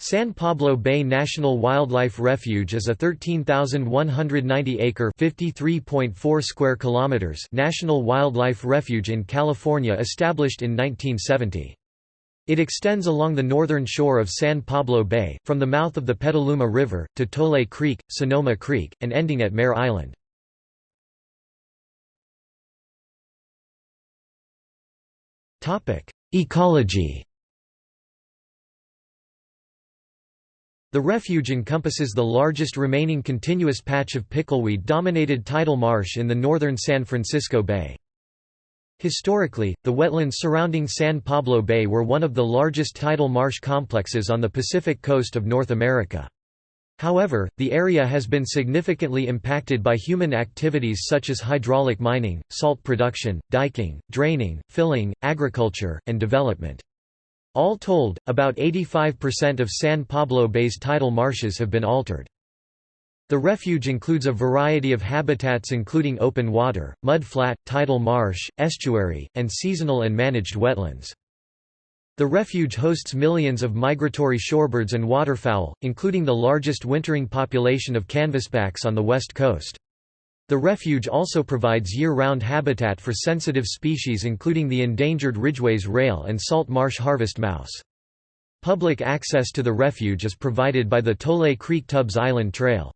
San Pablo Bay National Wildlife Refuge is a 13,190-acre (53.4 square kilometers) national wildlife refuge in California established in 1970. It extends along the northern shore of San Pablo Bay, from the mouth of the Petaluma River, to Tolay Creek, Sonoma Creek, and ending at Mare Island. Ecology The refuge encompasses the largest remaining continuous patch of pickleweed-dominated tidal marsh in the northern San Francisco Bay. Historically, the wetlands surrounding San Pablo Bay were one of the largest tidal marsh complexes on the Pacific coast of North America. However, the area has been significantly impacted by human activities such as hydraulic mining, salt production, diking, draining, filling, agriculture, and development. All told, about 85% of San Pablo Bay's tidal marshes have been altered. The refuge includes a variety of habitats including open water, mud flat, tidal marsh, estuary, and seasonal and managed wetlands. The refuge hosts millions of migratory shorebirds and waterfowl, including the largest wintering population of canvasbacks on the west coast. The refuge also provides year-round habitat for sensitive species including the endangered Ridgway's rail and salt marsh harvest mouse. Public access to the refuge is provided by the Tolay Creek Tubbs Island Trail.